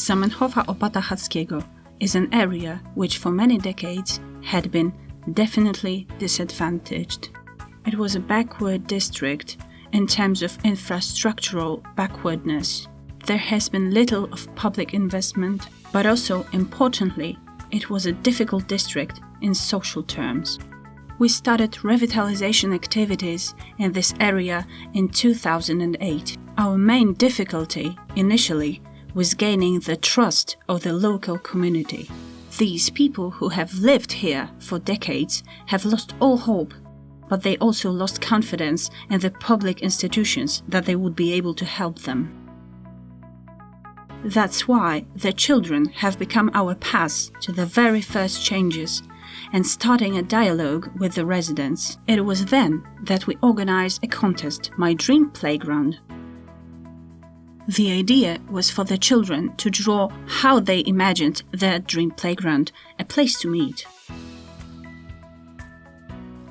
Zamenhofa Opata Hackiego is an area which for many decades had been definitely disadvantaged. It was a backward district in terms of infrastructural backwardness. There has been little of public investment, but also importantly, it was a difficult district in social terms. We started revitalization activities in this area in 2008. Our main difficulty initially was gaining the trust of the local community. These people who have lived here for decades have lost all hope, but they also lost confidence in the public institutions that they would be able to help them. That's why the children have become our path to the very first changes and starting a dialogue with the residents. It was then that we organized a contest, My Dream Playground. The idea was for the children to draw how they imagined their dream playground, a place to meet.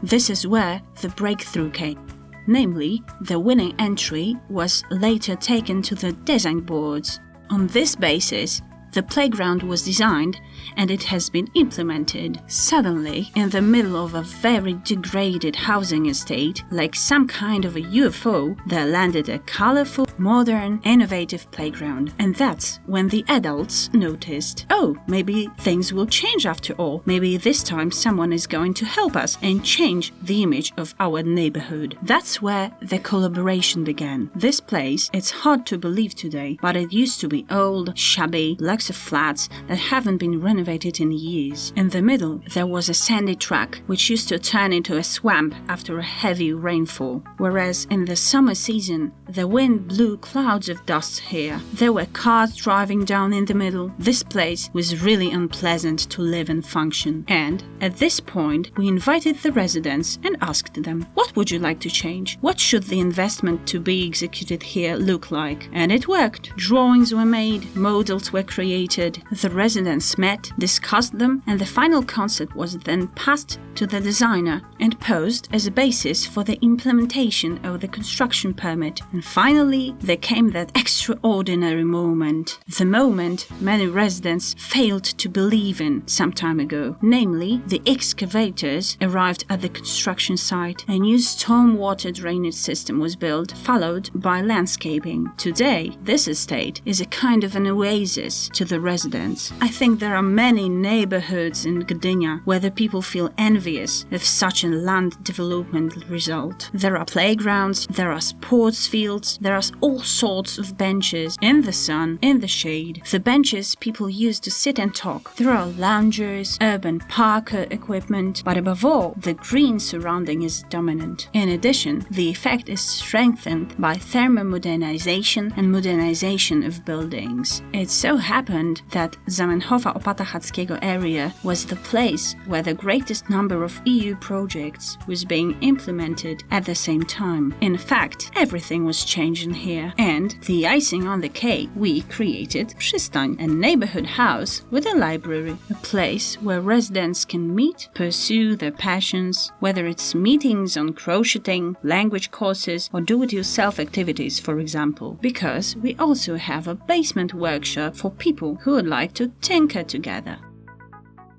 This is where the breakthrough came. Namely, the winning entry was later taken to the design boards. On this basis, the playground was designed and it has been implemented. Suddenly, in the middle of a very degraded housing estate, like some kind of a UFO, there landed a colorful, modern, innovative playground. And that's when the adults noticed oh, maybe things will change after all. Maybe this time someone is going to help us and change the image of our neighborhood. That's where the collaboration began. This place, it's hard to believe today, but it used to be old, shabby, blocks of flats that haven't been renovated in years. In the middle, there was a sandy track which used to turn into a swamp after a heavy rainfall, whereas in the summer season, the wind blew clouds of dust here. There were cars driving down in the middle. This place was really unpleasant to live and function. And at this point, we invited the residents and asked them, What would you like to change? What should the investment to be executed here look like? And it worked. Drawings were made, models were created. The residents met, discussed them, and the final concept was then passed to the designer and posed as a basis for the implementation of the construction permit. And finally, there came that extraordinary moment. The moment many residents failed to believe in some time ago. Namely, the excavators arrived at the construction site. A new stormwater drainage system was built, followed by landscaping. Today, this estate is a kind of an oasis to the residents. I think there are many neighborhoods in Gdynia where the people feel envious of such a land development result. There are playgrounds, there are sports fields, there are all sorts of benches in the sun, in the shade. The benches people use to sit and talk. There are loungers, urban park equipment, but above all, the green surrounding is dominant. In addition, the effect is strengthened by thermomodernization and modernization of buildings. It so happened that Zamenhofa Opata Hackiego area was the place where the greatest number of EU projects was being implemented at the same time. In fact, everything was changing here, and the icing on the cake, we created Przystań, a neighborhood house with a library, a place where residents can meet, pursue their passions, whether it's meetings on crocheting, language courses, or do-it-yourself activities, for example, because we also have a basement workshop for people who would like to tinker together.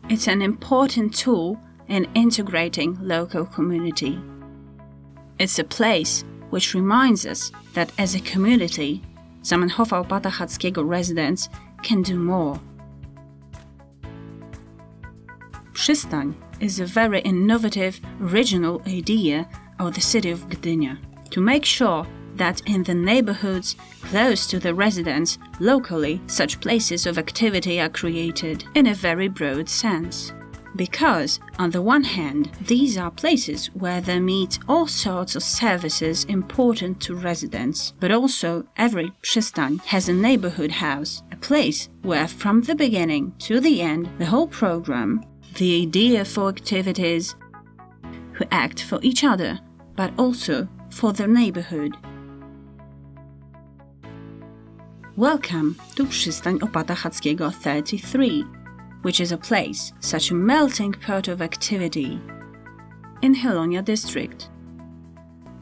It's an important tool in integrating local community. It's a place which reminds us that as a community, Zamenhofa Opata Hackiego residents can do more. Przystań is a very innovative, original idea of the city of Gdynia to make sure that in the neighborhoods close to the residents, locally, such places of activity are created in a very broad sense. Because, on the one hand, these are places where they meet all sorts of services important to residents, but also every przystań has a neighborhood house, a place where from the beginning to the end, the whole program, the idea for activities, who act for each other, but also for their neighborhood, Welcome to Przystań Opata Hackiego 33, which is a place, such a melting pot of activity, in Chylonia district.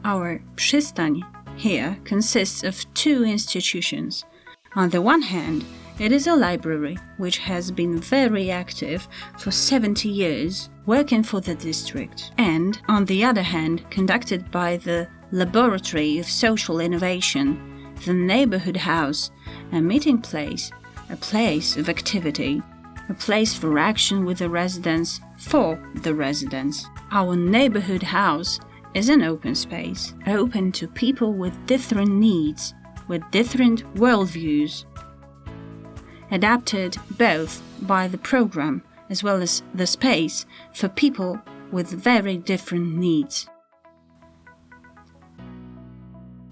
Our Przystań here consists of two institutions. On the one hand, It is a library which has been very active for 70 years, working for the district, and, on the other hand, conducted by the Laboratory of Social Innovation, the Neighborhood House, a meeting place, a place of activity, a place for action with the residents, for the residents. Our neighborhood house is an open space, open to people with different needs, with different worldviews, adapted both by the program as well as the space for people with very different needs.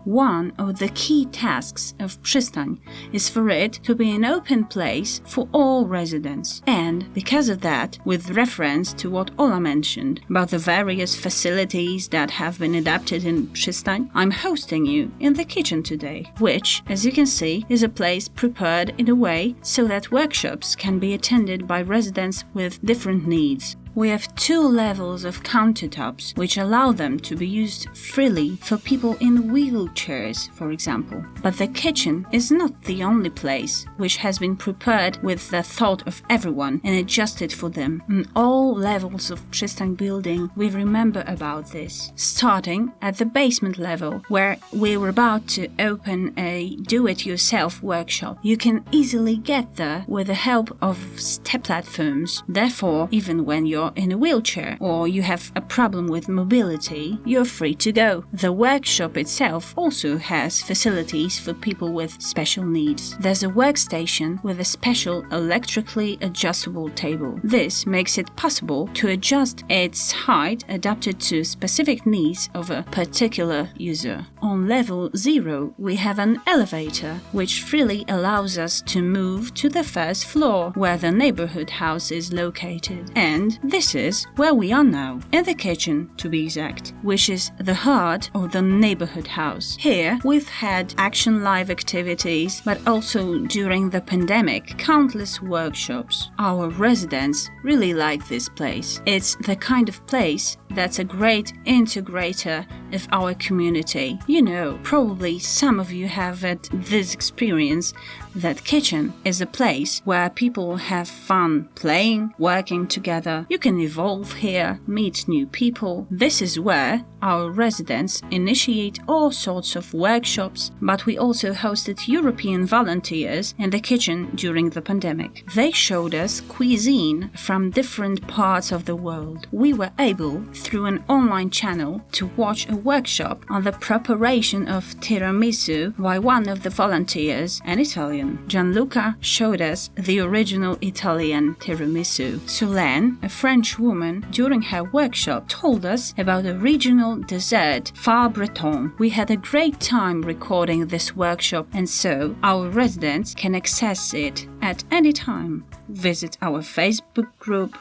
One of the key tasks of Przystań is for it to be an open place for all residents. And because of that, with reference to what Ola mentioned about the various facilities that have been adapted in Przystań, I'm hosting you in the kitchen today, which, as you can see, is a place prepared in a way so that workshops can be attended by residents with different needs we have two levels of countertops which allow them to be used freely for people in wheelchairs, for example. But the kitchen is not the only place which has been prepared with the thought of everyone and adjusted for them. In all levels of Przystań building, we remember about this, starting at the basement level, where we were about to open a do-it-yourself workshop. You can easily get there with the help of step platforms. Therefore, even when you're you're in a wheelchair or you have a problem with mobility, you're free to go. The workshop itself also has facilities for people with special needs. There's a workstation with a special electrically adjustable table. This makes it possible to adjust its height adapted to specific needs of a particular user. On level 0, we have an elevator which freely allows us to move to the first floor where the neighborhood house is located. And this is where we are now, in the kitchen to be exact, which is the heart of the neighborhood house. Here we've had action live activities, but also during the pandemic, countless workshops. Our residents really like this place. It's the kind of place that's a great integrator of our community. You know, probably some of you have had this experience that kitchen is a place where people have fun playing, working together. You can evolve here, meet new people. This is where our residents initiate all sorts of workshops, but we also hosted European volunteers in the kitchen during the pandemic. They showed us cuisine from different parts of the world. We were able, through an online channel, to watch a workshop on the preparation of tiramisu by one of the volunteers, an Italian. Gianluca showed us the original Italian tiramisu. Solène, a French woman, during her workshop told us about a regional dessert, Far Breton. We had a great time recording this workshop and so our residents can access it at any time. Visit our Facebook group.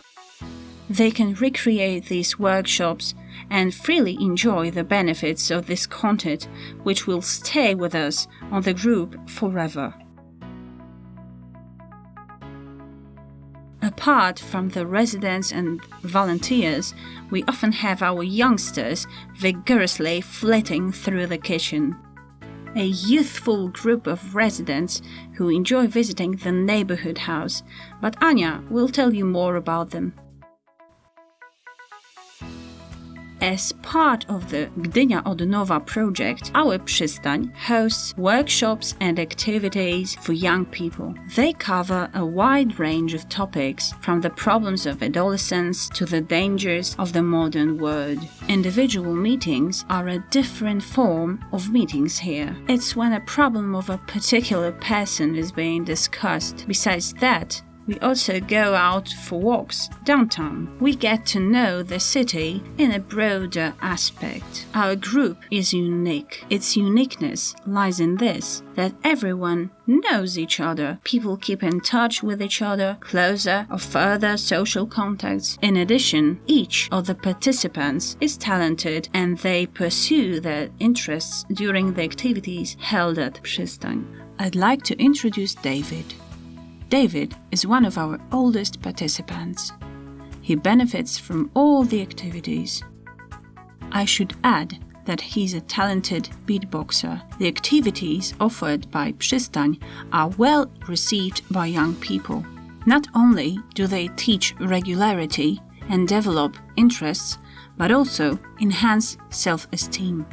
They can recreate these workshops and freely enjoy the benefits of this content, which will stay with us on the group forever. Apart from the residents and volunteers, we often have our youngsters vigorously flitting through the kitchen. A youthful group of residents who enjoy visiting the neighborhood house, but Anya will tell you more about them. As part of the Gdynia Odnowa project, our Przystań hosts workshops and activities for young people. They cover a wide range of topics, from the problems of adolescence to the dangers of the modern world. Individual meetings are a different form of meetings here. It's when a problem of a particular person is being discussed. Besides that, we also go out for walks downtown. We get to know the city in a broader aspect. Our group is unique. Its uniqueness lies in this that everyone knows each other. People keep in touch with each other, closer or further social contacts. In addition, each of the participants is talented and they pursue their interests during the activities held at Przystań. I'd like to introduce David. David is one of our oldest participants. He benefits from all the activities. I should add that he's a talented beatboxer. The activities offered by Przystań are well received by young people. Not only do they teach regularity and develop interests, but also enhance self esteem.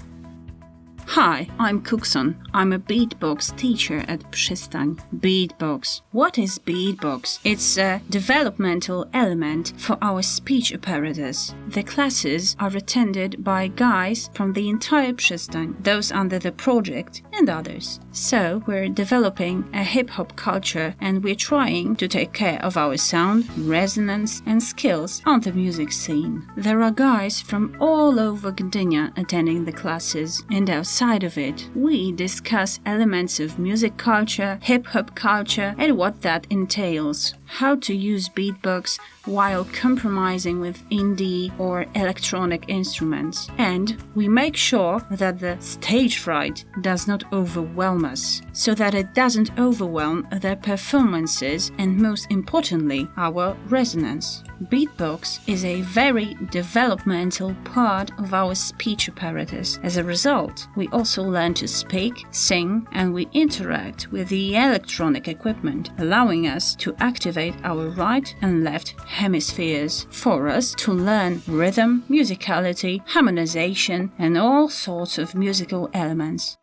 Hi, I'm Cookson. I'm a beatbox teacher at Przystań. Beatbox. What is beatbox? It's a developmental element for our speech apparatus. The classes are attended by guys from the entire Przystań, those under the project and others. So, we're developing a hip hop culture and we're trying to take care of our sound, resonance, and skills on the music scene. There are guys from all over Gdynia attending the classes, and outside outside of it, we discuss elements of music culture, hip hop culture, and what that entails. How to use beatbox while compromising with indie or electronic instruments. And we make sure that the stage fright does not overwhelm us, so that it doesn't overwhelm their performances and, most importantly, our resonance. Beatbox is a very developmental part of our speech apparatus. As a result, we also learn to speak, sing, and we interact with the electronic equipment, allowing us to activate our right and left hemispheres for us to learn rhythm, musicality, harmonization, and all sorts of musical elements.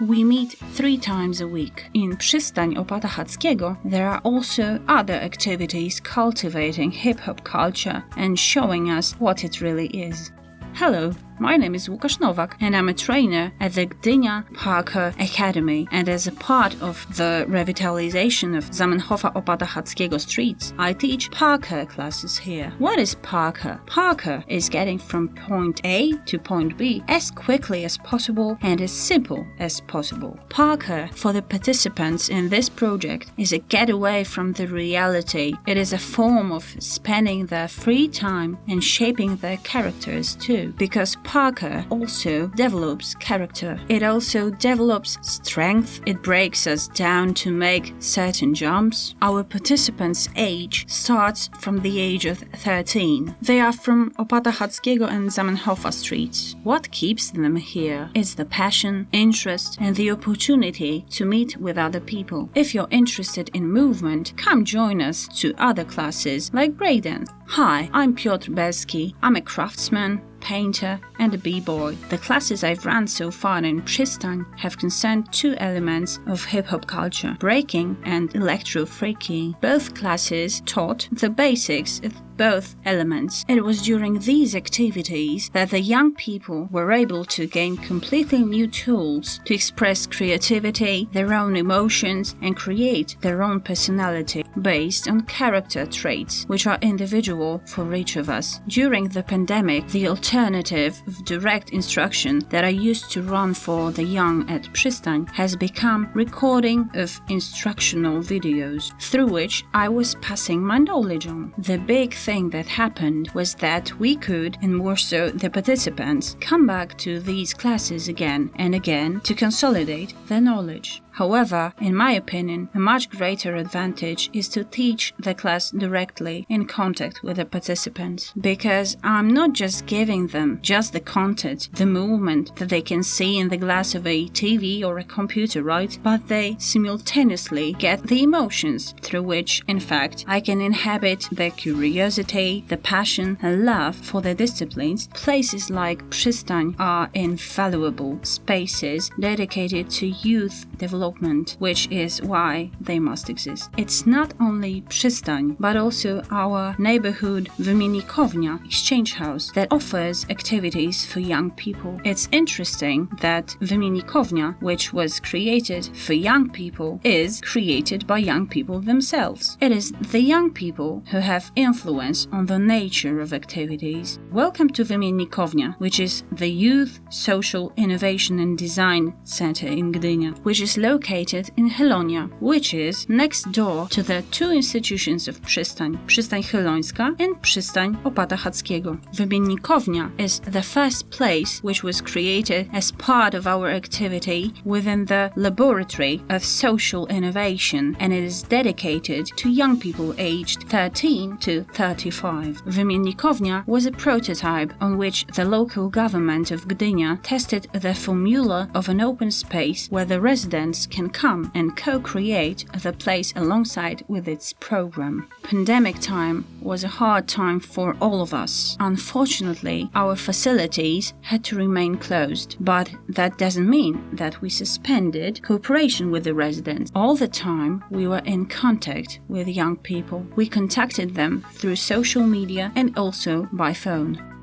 We meet three times a week. In Przystań Opata Hackiego, there are also other activities cultivating hip hop culture and showing us what it really is. Hello, my name is Łukasz Nowak and I'm a trainer at the Gdynia Parkour Academy and as a part of the revitalization of Zamenhofa Opata Hackiego streets, I teach Parkour classes here. What is Parkour? Parkour is getting from point A to point B as quickly as possible and as simple as possible. Parkour for the participants in this project is a getaway from the reality. It is a form of spending their free time and shaping their characters too because parkour also develops character. It also develops strength. It breaks us down to make certain jumps. Our participants' age starts from the age of 13. They are from Opata Hackiego and Zamenhofa streets. What keeps them here is the passion, interest, and the opportunity to meet with other people. If you're interested in movement, come join us to other classes like breakdance. Hi, I'm Piotr Beski. I'm a craftsman, painter, and a b-boy. The classes I've run so far in Przystań have concerned two elements of hip-hop culture, breaking and electro-freaky. Both classes taught the basics both elements. It was during these activities that the young people were able to gain completely new tools to express creativity, their own emotions, and create their own personality based on character traits which are individual for each of us. During the pandemic, the alternative of direct instruction that I used to run for the young at Przystań has become recording of instructional videos through which I was passing my knowledge on. The big thing that happened was that we could, and more so the participants, come back to these classes again and again to consolidate their knowledge. However, in my opinion, a much greater advantage is to teach the class directly in contact with the participants because I'm not just giving them just the content, the movement that they can see in the glass of a TV or a computer, right? But they simultaneously get the emotions through which, in fact, I can inhabit their curiosity, the passion, and love for the disciplines. Places like Przystań are invaluable spaces dedicated to youth development development, which is why they must exist. It's not only Przystań, but also our neighborhood Wymiennikownia exchange house that offers activities for young people. It's interesting that Wymiennikownia, which was created for young people, is created by young people themselves. It is the young people who have influence on the nature of activities. Welcome to Wymiennikownia, which is the Youth Social Innovation and Design Center in Gdynia, which is located located in Chylonia, which is next door to the two institutions of Przystań, Przystań Chylońska and Przystań Opata Hackiego. Wymiennikownia is the first place which was created as part of our activity within the Laboratory of Social Innovation and it is dedicated to young people aged 13 to 35. Wymiennikownia was a prototype on which the local government of Gdynia tested the formula of an open space where the residents can come and co-create the place alongside with its program. Pandemic time was a hard time for all of us. Unfortunately, our facilities had to remain closed, but that doesn't mean that we suspended cooperation with the residents. All the time we were in contact with young people. We contacted them through social media and also by phone.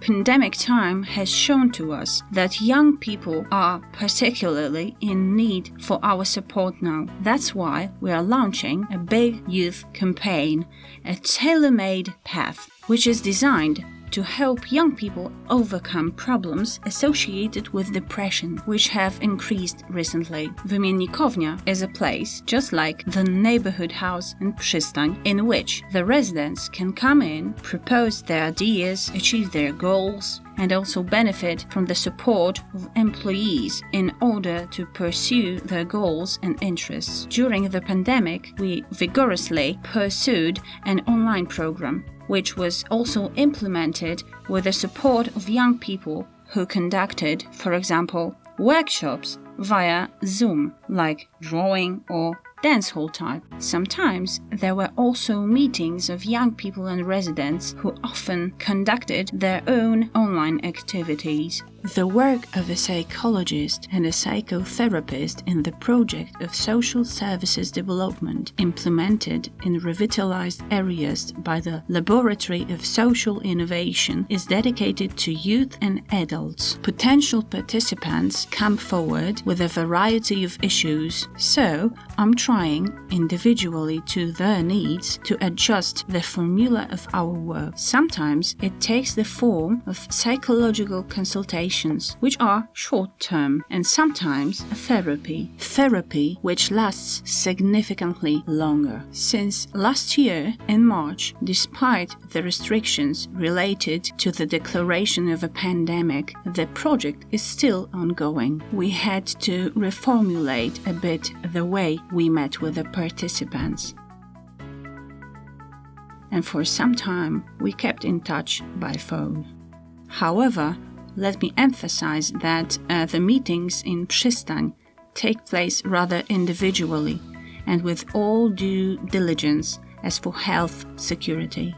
Pandemic time has shown to us that young people are particularly in need for our support now. That's why we are launching a big youth campaign, a tailor made path, which is designed to help young people overcome problems associated with depression, which have increased recently. Wymiennikownia is a place just like the neighborhood house in Przystań, in which the residents can come in, propose their ideas, achieve their goals, and also benefit from the support of employees in order to pursue their goals and interests. During the pandemic, we vigorously pursued an online program which was also implemented with the support of young people who conducted, for example, workshops via Zoom, like drawing or dance hall type. Sometimes there were also meetings of young people and residents who often conducted their own online activities. The work of a psychologist and a psychotherapist in the project of social services development implemented in revitalized areas by the Laboratory of Social Innovation is dedicated to youth and adults. Potential participants come forward with a variety of issues, so I'm trying individually to their needs to adjust the formula of our work. Sometimes it takes the form of psychological consultations, which are short term, and sometimes therapy. Therapy which lasts significantly longer. Since last year, in March, despite the restrictions related to the declaration of a pandemic, the project is still ongoing. We had to reformulate a bit the way we met with the participants and for some time we kept in touch by phone. However, let me emphasize that uh, the meetings in Przystań take place rather individually and with all due diligence as for health security.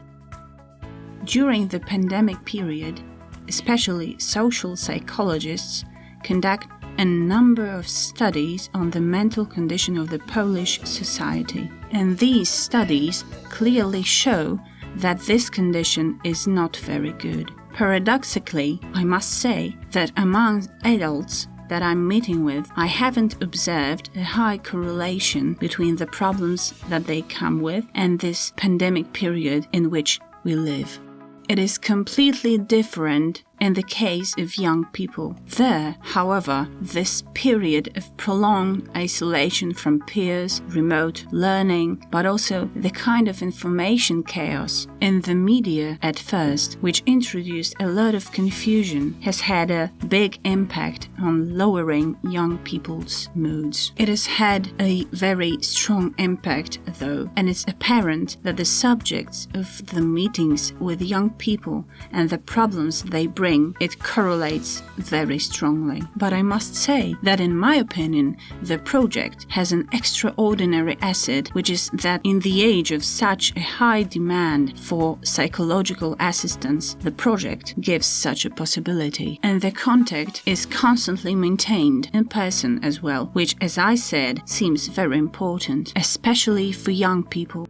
During the pandemic period, especially social psychologists conduct a number of studies on the mental condition of the Polish society. And these studies clearly show that this condition is not very good. Paradoxically, I must say that among adults that I'm meeting with, I haven't observed a high correlation between the problems that they come with and this pandemic period in which we live. It is completely different in the case of young people. There, however, this period of prolonged isolation from peers, remote learning, but also the kind of information chaos in the media at first, which introduced a lot of confusion, has had a big impact on lowering young people's moods. It has had a very strong impact, though, and it's apparent that the subjects of the meetings with young people and the problems they bring it correlates very strongly. But I must say that, in my opinion, the project has an extraordinary asset, which is that in the age of such a high demand for psychological assistance, the project gives such a possibility. And the contact is constantly maintained in person as well, which, as I said, seems very important, especially for young people.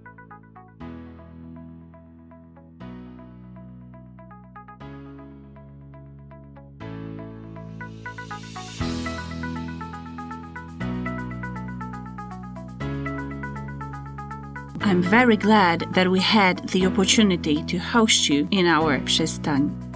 Very glad that we had the opportunity to host you in our Przystań.